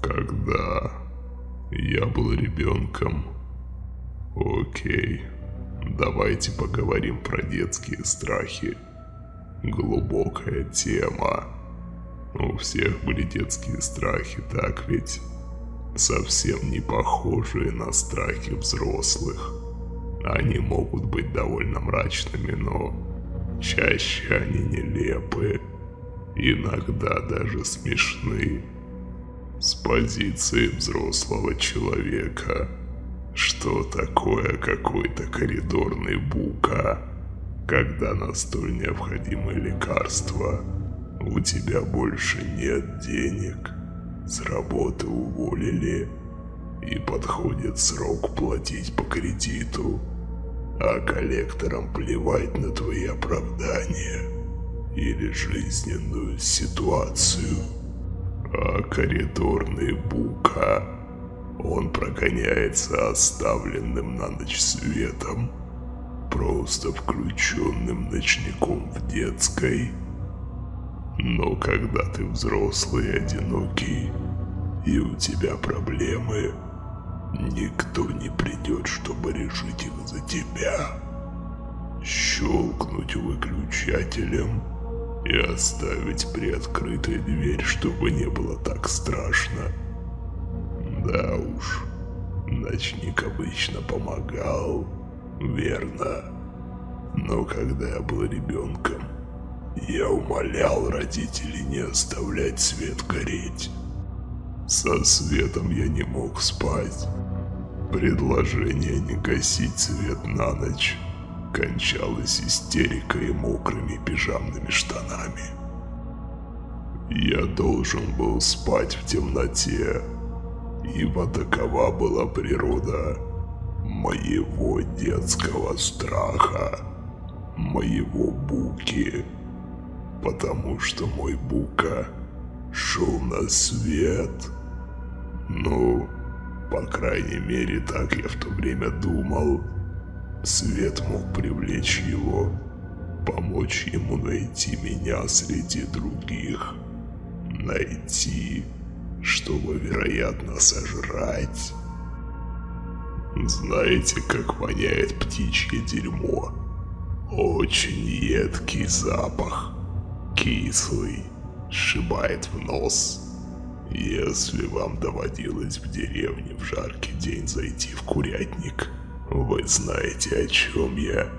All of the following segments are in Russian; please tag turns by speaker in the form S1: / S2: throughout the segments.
S1: Когда я был ребенком. Окей, давайте поговорим про детские страхи. Глубокая тема. У всех были детские страхи, так ведь? Совсем не похожие на страхи взрослых. Они могут быть довольно мрачными, но чаще они нелепы. Иногда даже смешны. С позиции взрослого человека. Что такое какой-то коридорный бука, когда на столь необходимое лекарство у тебя больше нет денег, с работы уволили? И подходит срок платить по кредиту, а коллекторам плевать на твои оправдания? Или жизненную ситуацию. А коридорный бука, он прогоняется оставленным на ночь светом, просто включенным ночником в детской. Но когда ты взрослый и одинокий, и у тебя проблемы, никто не придет, чтобы решить их за тебя. Щелкнуть выключателем и оставить приоткрытой дверь, чтобы не было так страшно. Да уж, ночник обычно помогал, верно. Но когда я был ребенком, я умолял родителей не оставлять свет гореть. Со светом я не мог спать. Предложение не гасить свет на ночь кончалось истерикой и мокрыми пижамными штанами. Я должен был спать в темноте, ибо такова была природа моего детского страха, моего Буки, потому что мой Бука шел на свет. Ну, по крайней мере, так я в то время думал. Свет мог привлечь его, помочь ему найти меня среди других. Найти, чтобы, вероятно, сожрать. Знаете, как воняет птичье дерьмо? Очень едкий запах. Кислый, сшибает в нос. Если вам доводилось в деревне в жаркий день зайти в курятник, вы знаете, о чем я.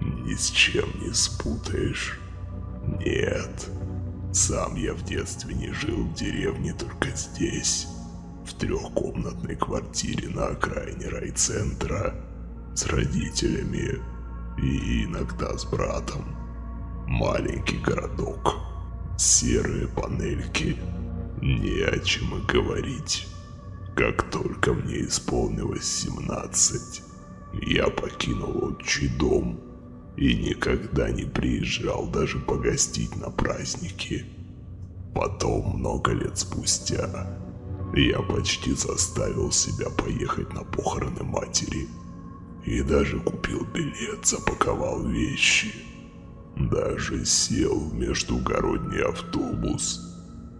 S1: Ни с чем не спутаешь. Нет. Сам я в детстве не жил в деревне, только здесь. В трехкомнатной квартире на окраине райцентра. С родителями. И иногда с братом. Маленький городок. Серые панельки. Не о чем и говорить. Как только мне исполнилось 17, я покинул отчий дом и никогда не приезжал даже погостить на праздники. Потом, много лет спустя, я почти заставил себя поехать на похороны матери. И даже купил билет, запаковал вещи. Даже сел в междугородний автобус,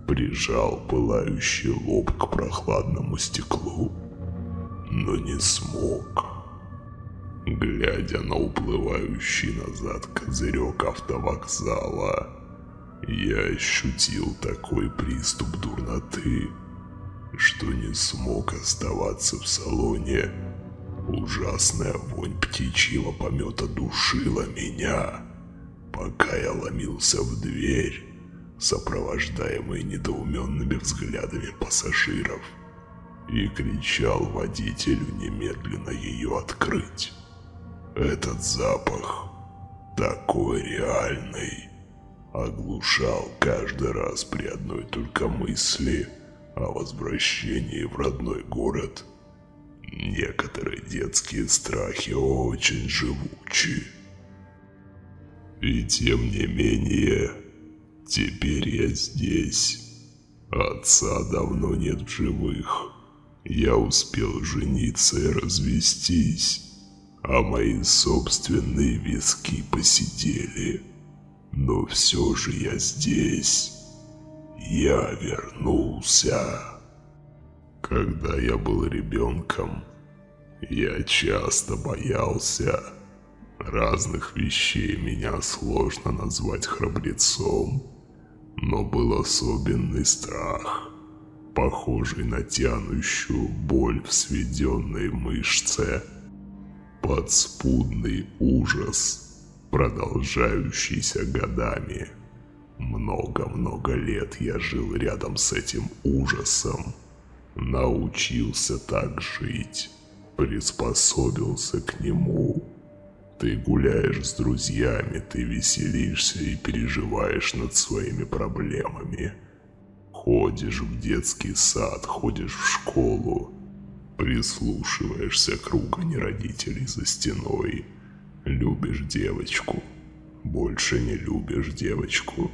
S1: прижал пылающий лоб к прохладному стеклу, но не смог. Глядя на уплывающий назад козырек автовокзала, я ощутил такой приступ дурноты, что не смог оставаться в салоне. Ужасная вонь птичьего помета душила меня, пока я ломился в дверь, сопровождаемый недоуменными взглядами пассажиров, и кричал водителю немедленно ее открыть. Этот запах, такой реальный, оглушал каждый раз при одной только мысли о возвращении в родной город. Некоторые детские страхи очень живучи. И тем не менее, теперь я здесь. Отца давно нет в живых. Я успел жениться и развестись а мои собственные виски посидели. Но все же я здесь. Я вернулся. Когда я был ребенком, я часто боялся разных вещей. Меня сложно назвать храбрецом, но был особенный страх, похожий на тянущую боль в сведенной мышце, подспудный ужас, продолжающийся годами. Много-много лет я жил рядом с этим ужасом, научился так жить, приспособился к нему. Ты гуляешь с друзьями, ты веселишься и переживаешь над своими проблемами. Ходишь в детский сад, ходишь в школу, прислушиваешься к ругани родителей за стеной. Любишь девочку, больше не любишь девочку.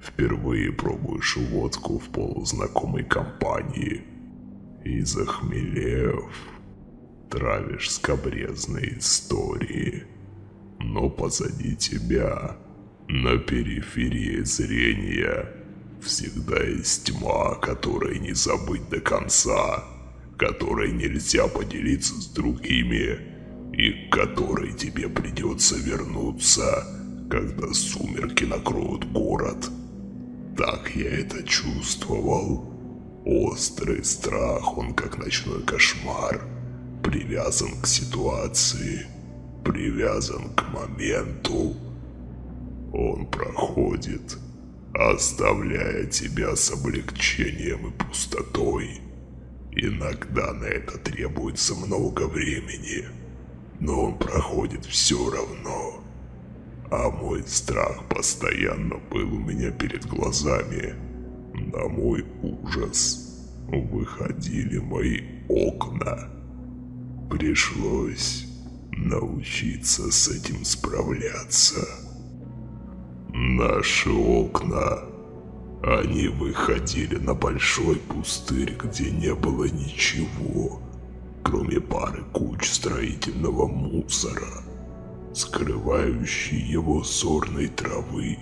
S1: Впервые пробуешь водку в полузнакомой компании. И захмелев, травишь скобрезные истории. Но позади тебя, на периферии зрения, всегда есть тьма, которой не забыть до конца, которой нельзя поделиться с другими, и к которой тебе придется вернуться, когда сумерки накроют город. Так я это чувствовал. Острый страх, он как ночной кошмар, привязан к ситуации, привязан к моменту. Он проходит, оставляя тебя с облегчением и пустотой. Иногда на это требуется много времени, но он проходит все равно. А мой страх постоянно был у меня перед глазами. На мой ужас выходили мои окна. Пришлось научиться с этим справляться. Наши окна, они выходили на большой пустырь, где не было ничего, кроме пары куч строительного мусора скрывающий его сорной травы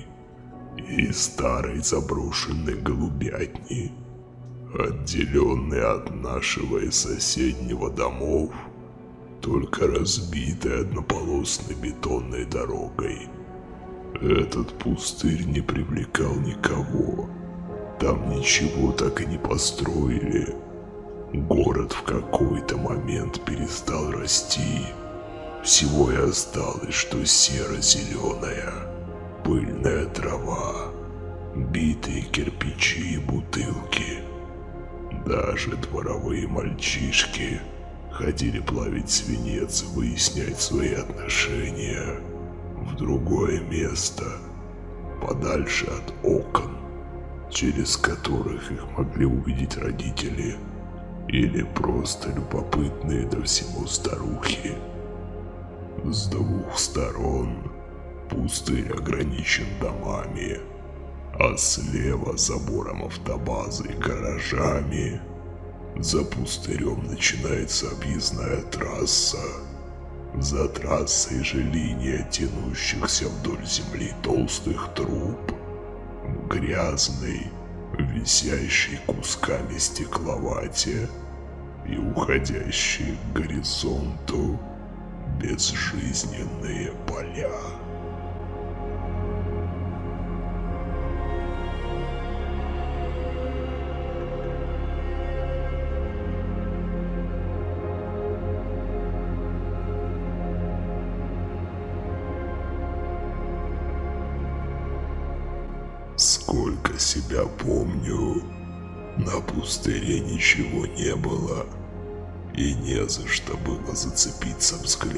S1: и старой заброшенной голубятни, отделенной от нашего и соседнего домов только разбитой однополосной бетонной дорогой. Этот пустырь не привлекал никого. Там ничего так и не построили. Город в какой-то момент перестал расти. Всего и осталось, что серо-зеленая, пыльная трава, битые кирпичи и бутылки. Даже дворовые мальчишки ходили плавить свинец и выяснять свои отношения в другое место, подальше от окон, через которых их могли увидеть родители или просто любопытные до всего старухи. С двух сторон пустырь ограничен домами, а слева забором автобазы и гаражами. За пустырем начинается объездная трасса. За трассой же линия тянущихся вдоль земли толстых труб. В грязной, висящей кусками стекловате и уходящей к горизонту безжизненные поля.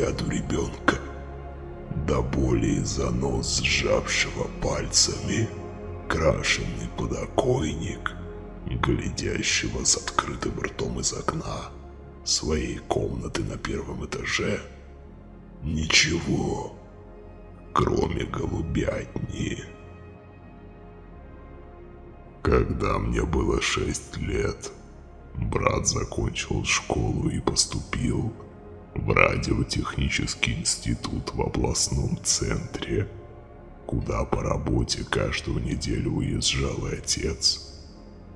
S1: Взгляду ребенка. До боли за нос сжавшего пальцами крашеный подоконник, глядящего с открытым ртом из окна своей комнаты на первом этаже. Ничего, кроме голубятни. Когда мне было шесть лет, Брат закончил школу и поступил в радиотехнический институт в областном центре, куда по работе каждую неделю уезжал и отец.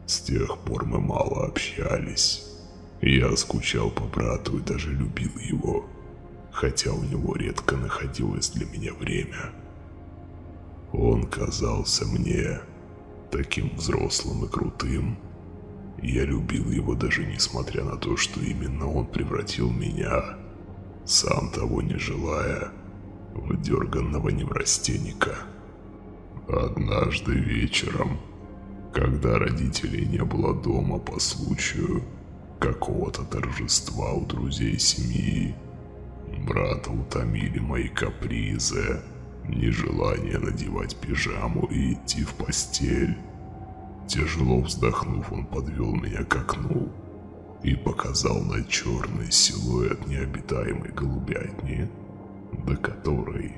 S1: С тех пор мы мало общались. Я скучал по брату и даже любил его, хотя у него редко находилось для меня время. Он казался мне таким взрослым и крутым. Я любил его даже несмотря на то, что именно он превратил меня, сам того не желая, в дерганного неврастенника. Однажды вечером, когда родителей не было дома по случаю какого-то торжества у друзей семьи, брата утомили мои капризы, нежелание надевать пижаму и идти в постель. Тяжело вздохнув, он подвел меня к окну и показал на черный силуэт необитаемой голубятни, до которой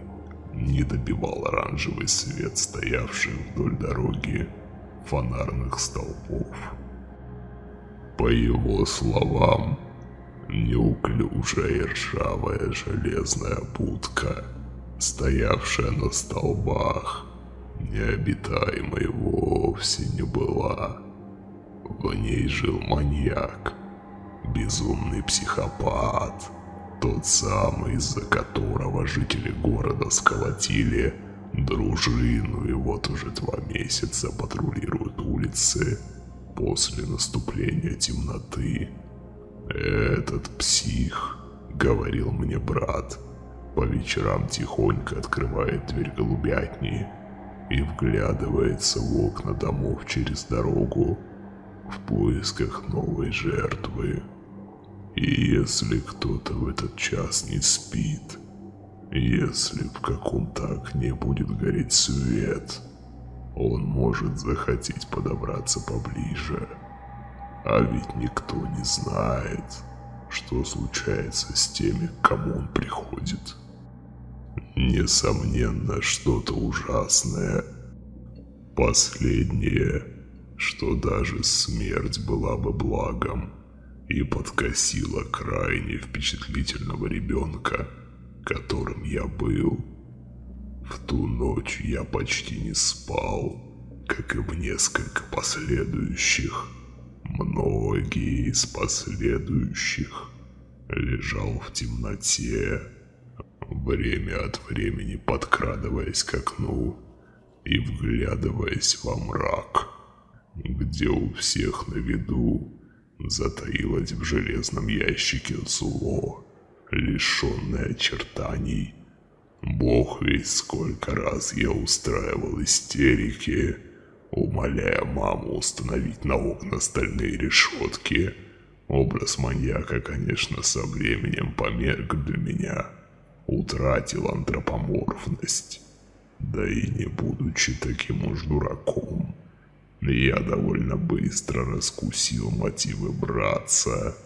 S1: не добивал оранжевый свет стоявших вдоль дороги фонарных столбов. По его словам, неуклюжая и ржавая железная будка, стоявшая на столбах, необитаемой вовсе не была. В ней жил маньяк, безумный психопат, тот самый, из-за которого жители города сколотили дружину и вот уже два месяца патрулируют улицы после наступления темноты. Этот псих, говорил мне брат, по вечерам тихонько открывает дверь голубятни и вглядывается в окна домов через дорогу в поисках новой жертвы. И если кто-то в этот час не спит, если в каком-то окне будет гореть свет, он может захотеть подобраться поближе. А ведь никто не знает, что случается с теми, к кому он приходит. Несомненно, что-то ужасное. Последнее, что даже смерть была бы благом и подкосила крайне впечатлительного ребенка, которым я был. В ту ночь я почти не спал, как и в несколько последующих. Многие из последующих лежал в темноте, время от времени подкрадываясь к окну и вглядываясь во мрак, где у всех на виду затаилось в железном ящике зло, лишенное очертаний Бог весь сколько раз я устраивал истерики, умоляя маму установить на окна стальные решетки. Образ маньяка, конечно, со временем померк для меня, утратил антропоморфность. Да и не будучи таким уж дураком, я довольно быстро раскусил мотивы братца.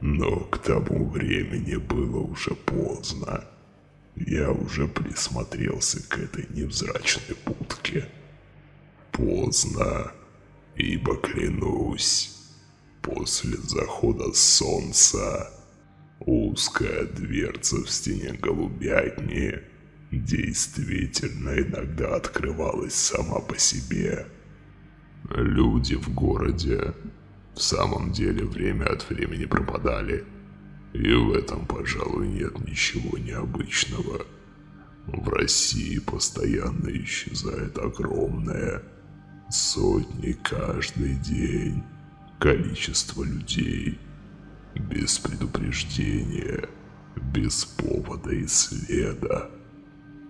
S1: Но к тому времени было уже поздно. Я уже присмотрелся к этой невзрачной будке. Поздно, ибо клянусь, после захода солнца узкая дверца в стене голубятни действительно иногда открывалась сама по себе. Люди в городе в самом деле время от времени пропадали – и в этом, пожалуй, нет ничего необычного. В России постоянно исчезает огромное, сотни каждый день, количество людей, без предупреждения, без повода и следа,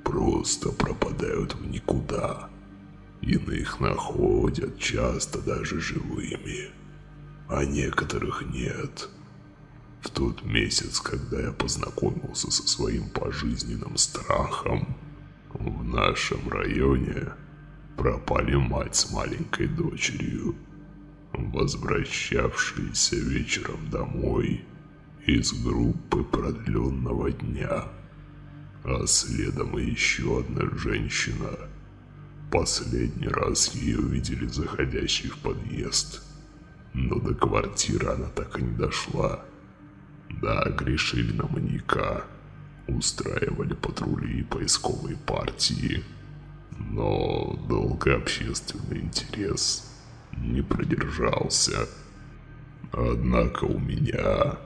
S1: просто пропадают в никуда. Иных находят часто даже живыми, а некоторых нет – в тот месяц, когда я познакомился со своим пожизненным страхом, в нашем районе пропали мать с маленькой дочерью, возвращавшиеся вечером домой из группы продленного дня, а следом и еще одна женщина. Последний раз ее увидели заходящей в подъезд, но до квартиры она так и не дошла. Да, грешили на маньяка, устраивали патрули и поисковые партии, но долго общественный интерес не продержался. Однако у меня,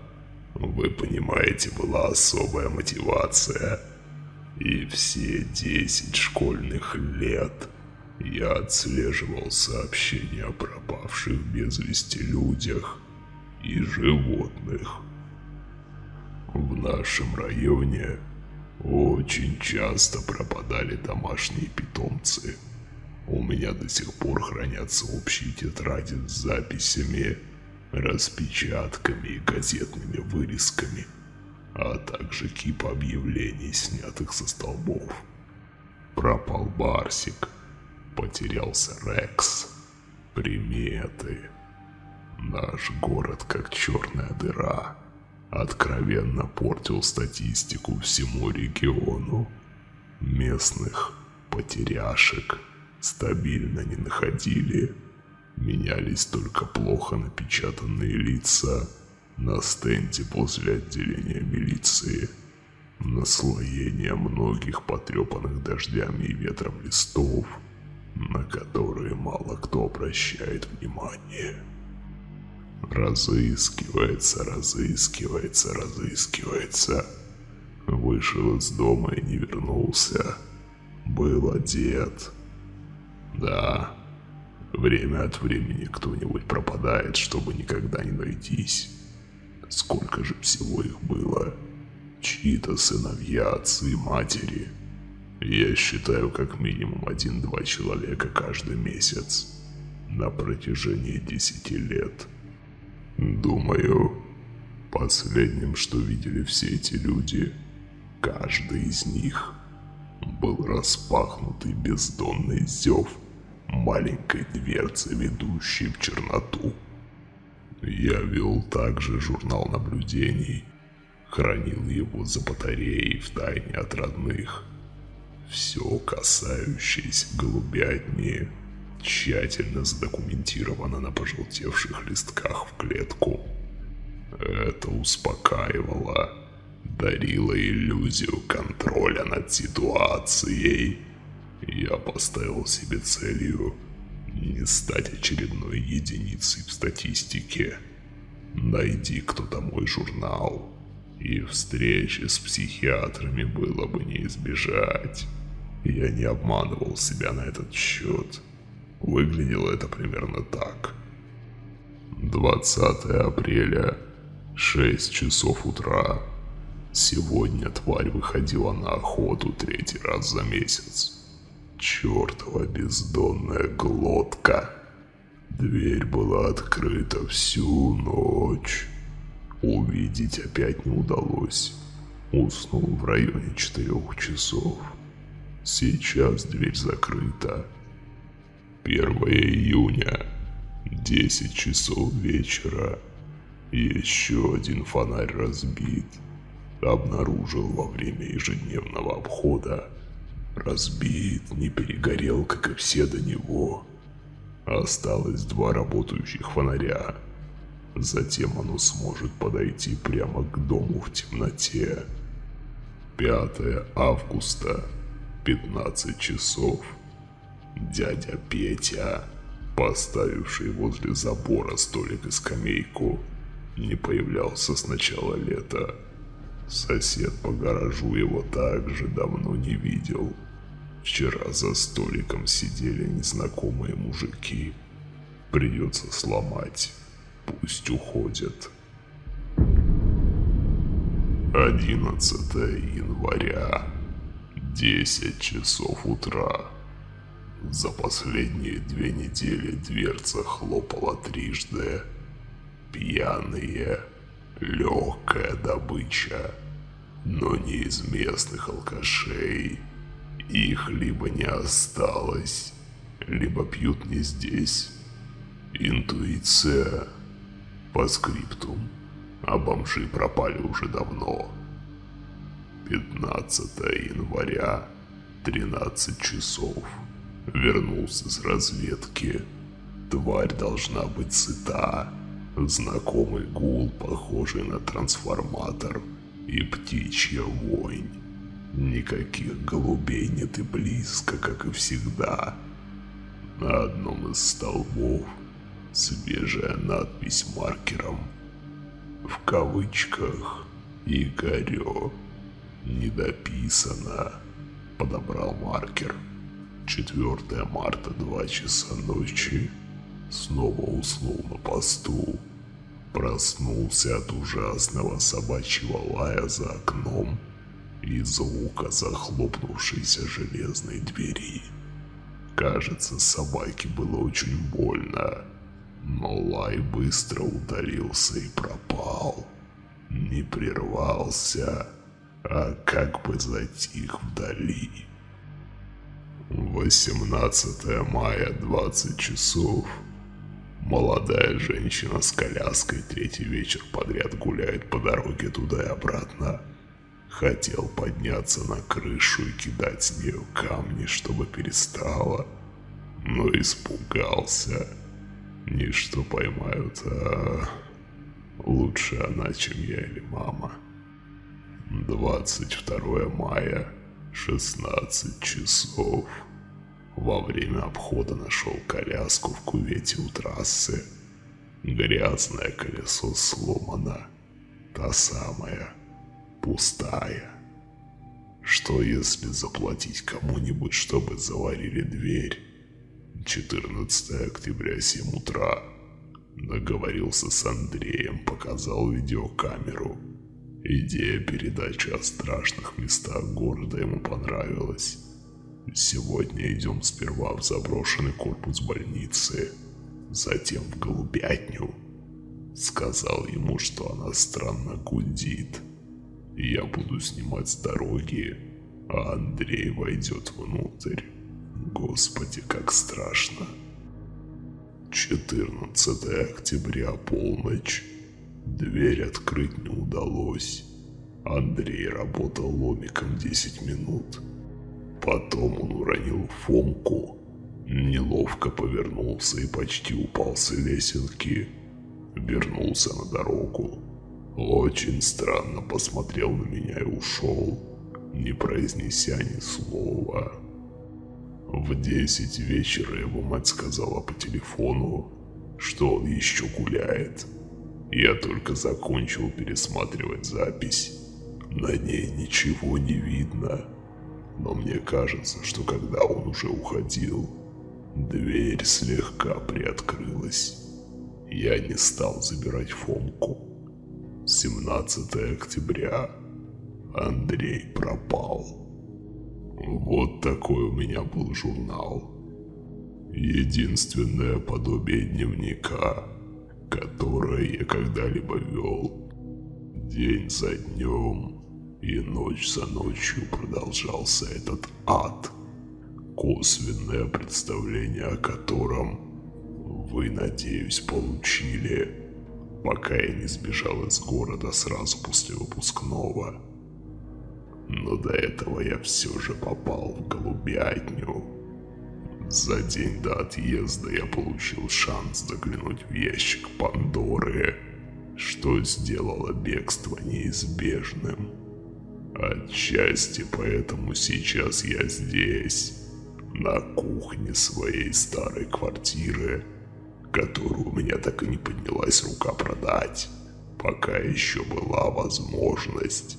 S1: вы понимаете, была особая мотивация. И все 10 школьных лет я отслеживал сообщения о пропавших без вести людях и животных. В нашем районе очень часто пропадали домашние питомцы. У меня до сих пор хранятся общие тетради с записями, распечатками и газетными вырезками, а также кипа объявлений, снятых со столбов. Пропал Барсик, потерялся Рекс, приметы. Наш город как черная дыра откровенно портил статистику всему региону. Местных потеряшек стабильно не находили. Менялись только плохо напечатанные лица на стенде возле отделения милиции. Наслоение многих потрепанных дождями и ветром листов, на которые мало кто обращает внимание. Разыскивается, разыскивается, разыскивается. Вышел из дома и не вернулся. Был одет. Да, время от времени кто-нибудь пропадает, чтобы никогда не найтись. Сколько же всего их было? Чьи-то сыновья, отцы, матери. Я считаю как минимум один-два человека каждый месяц. На протяжении десяти лет. Думаю, последним, что видели все эти люди, каждый из них был распахнутый бездонный зев маленькой дверцы, ведущей в черноту. Я вел также журнал наблюдений, хранил его за батареей в тайне от родных. Все касающееся голубятни тщательно задокументировано на пожелтевших листках в клетку. Это успокаивало, дарило иллюзию контроля над ситуацией. Я поставил себе целью не стать очередной единицей в статистике. Найди кто-то мой журнал, и встречи с психиатрами было бы не избежать. Я не обманывал себя на этот счет. Выглядело это примерно так. 20 апреля, 6 часов утра. Сегодня тварь выходила на охоту третий раз за месяц. Чертова бездонная глотка. Дверь была открыта всю ночь. Увидеть опять не удалось. Уснул в районе четырех часов. Сейчас дверь закрыта. 1 июня, 10 часов вечера. Еще один фонарь разбит. Обнаружил во время ежедневного обхода. Разбит, не перегорел, как и все до него. Осталось два работающих фонаря. Затем оно сможет подойти прямо к дому в темноте. 5 августа, 15 часов. Дядя Петя, поставивший возле забора столик и скамейку, не появлялся с начала лета. Сосед по гаражу его также давно не видел. Вчера за столиком сидели незнакомые мужики. Придется сломать. Пусть уходят. 11 января. 10 часов утра. За последние две недели дверца хлопала трижды. Пьяные, легкая добыча, но не из местных алкашей. Их либо не осталось, либо пьют не здесь. Интуиция. По скриптум. А бомжи пропали уже давно. 15 января, 13 часов. Вернулся с разведки. Тварь должна быть сыта. Знакомый гул, похожий на трансформатор. И птичья вонь. Никаких голубей нет и близко, как и всегда. На одном из столбов свежая надпись маркером. В кавычках «Игорё». Не дописано. Подобрал маркер. 4 марта, 2 часа ночи. Снова уснул на посту. Проснулся от ужасного собачьего лая за окном и звука захлопнувшейся железной двери. Кажется, собаке было очень больно, но лай быстро удалился и пропал. Не прервался, а как бы затих вдали. 18 мая, 20 часов. Молодая женщина с коляской третий вечер подряд гуляет по дороге туда и обратно. Хотел подняться на крышу и кидать с нее камни, чтобы перестала, но испугался. Не что поймают, а лучше она, чем я или мама. 22 мая, 16 часов. Во время обхода нашел коляску в кувете у трассы. Грязное колесо сломано. Та самая, пустая. Что если заплатить кому-нибудь, чтобы заварили дверь? 14 октября, 7 утра. Договорился с Андреем, показал видеокамеру. Идея передачи о страшных местах города ему понравилась. Сегодня идем сперва в заброшенный корпус больницы, затем в голубятню. Сказал ему, что она странно гудит. Я буду снимать с дороги, а Андрей войдет внутрь. Господи, как страшно. 14 октября, полночь. Дверь открыть не удалось. Андрей работал ломиком 10 минут. Потом он уронил Фомку, неловко повернулся и почти упал с лесенки. Вернулся на дорогу. Очень странно посмотрел на меня и ушел, не произнеся ни слова. В десять вечера его мать сказала по телефону, что он еще гуляет. Я только закончил пересматривать запись. На ней ничего не видно. Но мне кажется, что когда он уже уходил, дверь слегка приоткрылась. Я не стал забирать Фомку. 17 октября. Андрей пропал. Вот такой у меня был журнал. Единственное подобие дневника, которое я когда-либо вел. День за днем и ночь за ночью продолжался этот ад, косвенное представление о котором вы, надеюсь, получили, пока я не сбежал из города сразу после выпускного. Но до этого я все же попал в голубятню. За день до отъезда я получил шанс заглянуть в ящик Пандоры, что сделало бегство неизбежным. Отчасти поэтому сейчас я здесь, на кухне своей старой квартиры, которую у меня так и не поднялась рука продать, пока еще была возможность.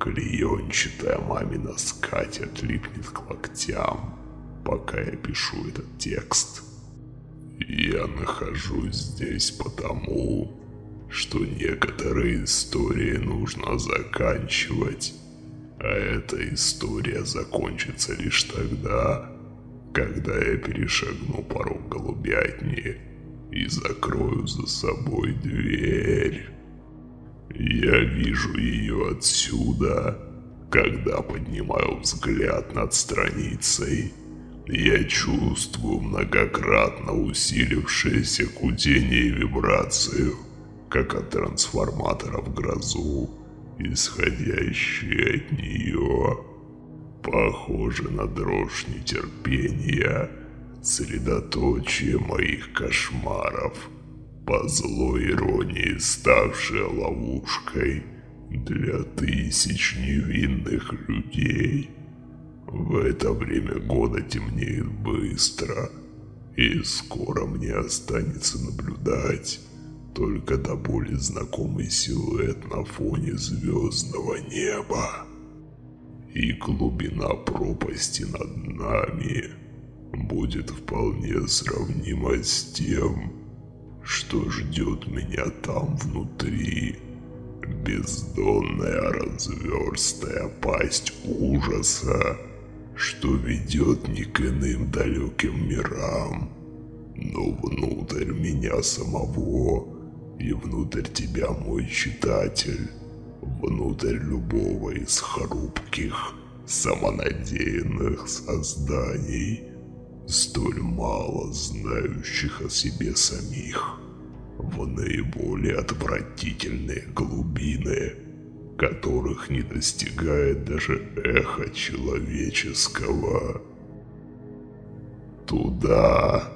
S1: Клеенчатая мамина скатерть липнет к локтям, пока я пишу этот текст. Я нахожусь здесь потому, что некоторые истории нужно заканчивать а эта история закончится лишь тогда, когда я перешагну порог голубятни и закрою за собой дверь. Я вижу ее отсюда, когда поднимаю взгляд над страницей. Я чувствую многократно усилившееся гудение и вибрацию, как от трансформатора в грозу исходящий от нее, похоже на дрожь нетерпения, средоточие моих кошмаров, по злой иронии ставшая ловушкой для тысяч невинных людей. В это время года темнеет быстро, И скоро мне останется наблюдать только до боли знакомый силуэт на фоне звездного неба. И глубина пропасти над нами будет вполне сравнима с тем, что ждет меня там внутри. Бездонная разверстая пасть ужаса, что ведет не к иным далеким мирам, но внутрь меня самого и внутрь тебя, мой читатель, внутрь любого из хрупких, самонадеянных созданий, столь мало знающих о себе самих, в наиболее отвратительные глубины, которых не достигает даже эхо человеческого. Туда,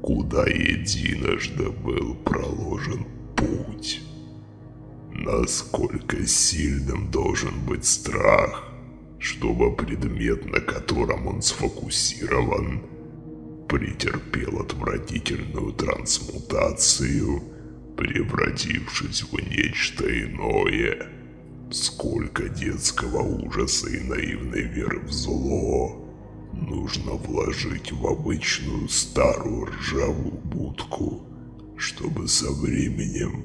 S1: куда единожды был проложен путь. Насколько сильным должен быть страх, чтобы предмет, на котором он сфокусирован, претерпел отвратительную трансмутацию, превратившись в нечто иное. Сколько детского ужаса и наивной веры в зло нужно вложить в обычную старую ржавую будку, чтобы со временем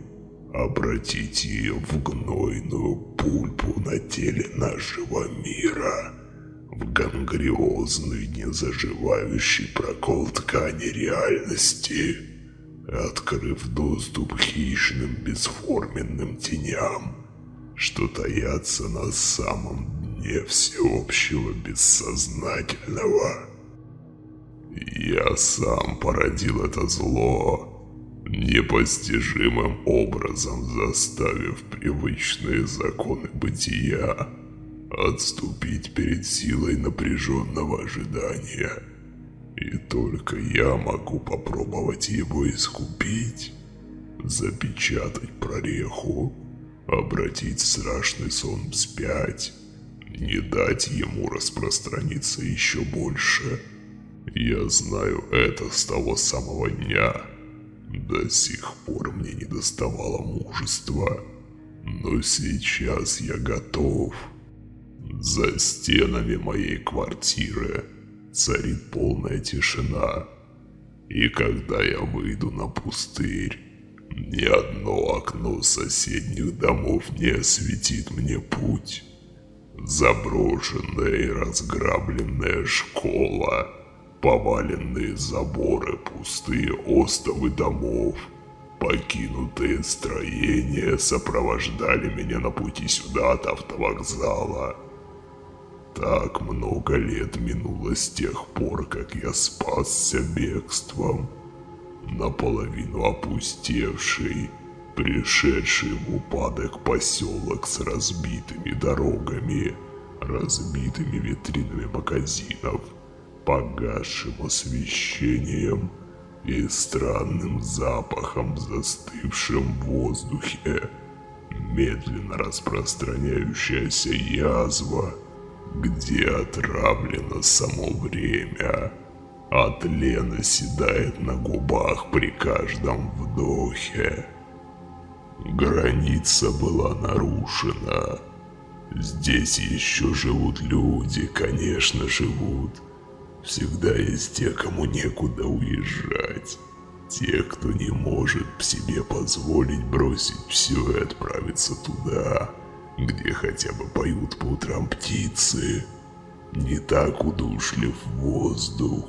S1: обратить ее в гнойную пульпу на теле нашего мира в гангриозный незаживающий прокол ткани реальности, открыв доступ хищным бесформенным теням, что таятся на самом дне всеобщего бессознательного. Я сам породил это зло, непостижимым образом заставив привычные законы бытия отступить перед силой напряженного ожидания. И только я могу попробовать его искупить, запечатать прореху, обратить страшный сон вспять, не дать ему распространиться еще больше. Я знаю это с того самого дня. До сих пор мне не доставало мужества, но сейчас я готов. За стенами моей квартиры царит полная тишина. И когда я выйду на пустырь, ни одно окно соседних домов не осветит мне путь. Заброшенная и разграбленная школа, поваленные заборы, пустые остовы домов, покинутые строения сопровождали меня на пути сюда от автовокзала. Так много лет минуло с тех пор, как я спасся бегством. Наполовину опустевший, пришедший в упадок поселок с разбитыми дорогами, разбитыми витринами магазинов, погасшим освещением и странным запахом, в воздухе, медленно распространяющаяся язва – где отравлено само время, а тлен оседает на губах при каждом вдохе. Граница была нарушена. Здесь еще живут люди, конечно, живут. Всегда есть те, кому некуда уезжать. Те, кто не может себе позволить бросить все и отправиться туда, где хотя бы поют по утрам птицы. Не так удушлив воздух,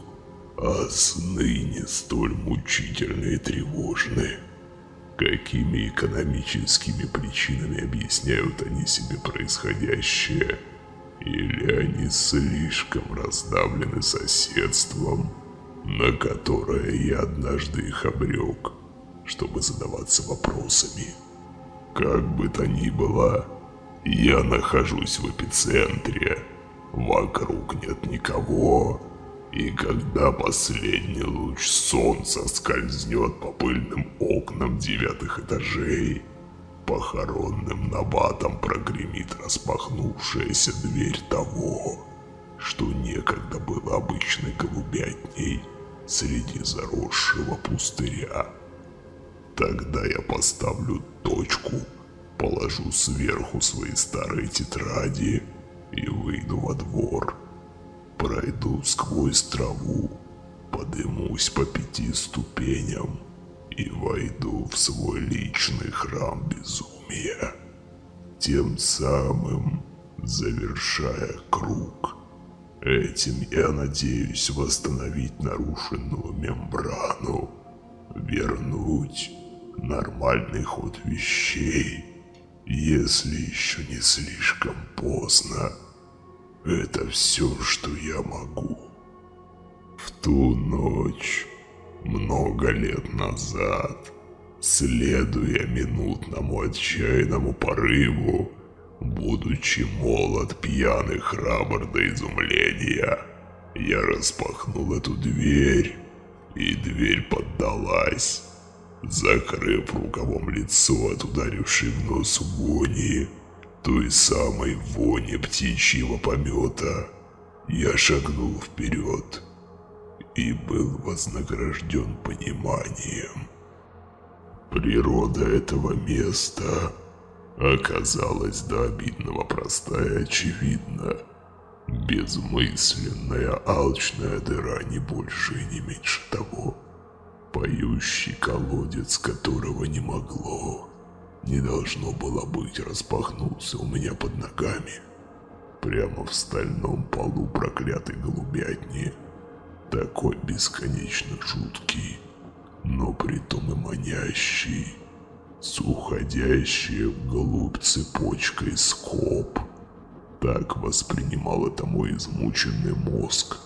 S1: а сны не столь мучительны и тревожны. Какими экономическими причинами объясняют они себе происходящее? Или они слишком раздавлены соседством, на которое я однажды их обрек, чтобы задаваться вопросами? Как бы то ни было, я нахожусь в эпицентре. Вокруг нет никого. И когда последний луч солнца скользнет по пыльным окнам девятых этажей, похоронным набатом прогремит распахнувшаяся дверь того, что некогда было обычной голубятней, среди заросшего пустыря. Тогда я поставлю точку, положу сверху свои старые тетради и выйду во двор. Пройду сквозь траву, подымусь по пяти ступеням и войду в свой личный храм безумия, тем самым завершая круг. Этим я надеюсь восстановить нарушенную мембрану, вернуть нормальный ход вещей, если еще не слишком поздно. Это все, что я могу. В ту ночь, много лет назад, следуя минутному отчаянному порыву, будучи молод, пьяный, храбр до изумления, я распахнул эту дверь, и дверь поддалась, закрыв рукавом лицо от ударившей в нос вони, той самой вони птичьего помета, я шагнул вперед и был вознагражден пониманием. Природа этого места оказалась до обидного простая и очевидна. Безмысленная алчная дыра не больше и не меньше того. Поющий колодец, которого не могло, не должно было быть, распахнулся у меня под ногами. Прямо в стальном полу проклятой голубятни – такой бесконечно жуткий, но притом и манящий, с уходящей вглубь цепочкой скоб. Так воспринимал это мой измученный мозг.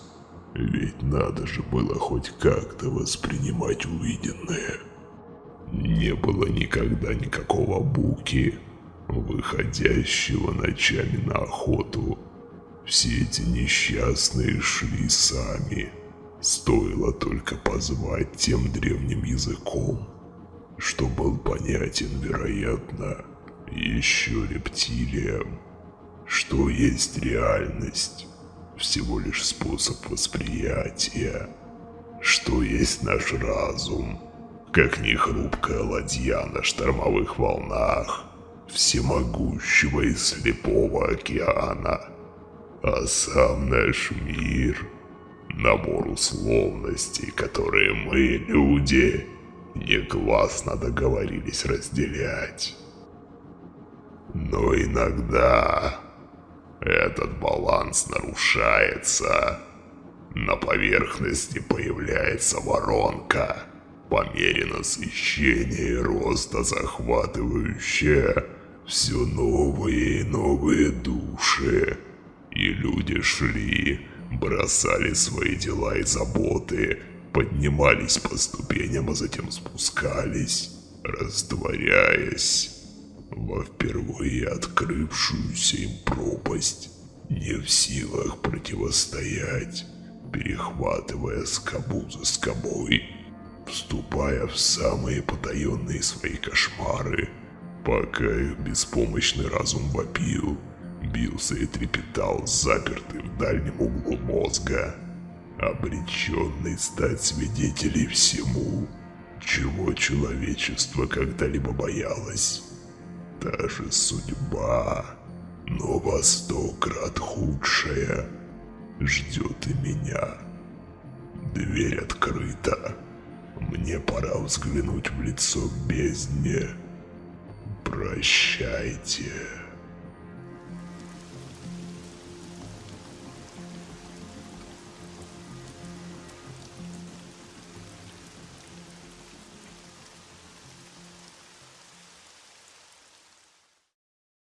S1: Ведь надо же было хоть как-то воспринимать увиденное. Не было никогда никакого буки, выходящего ночами на охоту. Все эти несчастные шли сами. Стоило только позвать тем древним языком, что был понятен, вероятно, еще рептилиям, что есть реальность, всего лишь способ восприятия, что есть наш разум, как нехрупкая ладья на штормовых волнах всемогущего и слепого океана, а сам наш мир — Набор условностей, которые мы, люди, негласно договорились разделять. Но иногда этот баланс нарушается. На поверхности появляется воронка, по мере насыщения и роста захватывающая все новые и новые души. И люди шли бросали свои дела и заботы, поднимались по ступеням, а затем спускались, растворяясь во впервые открывшуюся им пропасть, не в силах противостоять, перехватывая скобу за скобой, вступая в самые потаенные свои кошмары, пока их беспомощный разум вопил – бился и трепетал, запертый в дальнем углу мозга, обреченный стать свидетелей всему, чего человечество когда-либо боялось. Та же судьба, но во сто крат худшая, ждет и меня. Дверь открыта. Мне пора взглянуть в лицо бездне. Прощайте.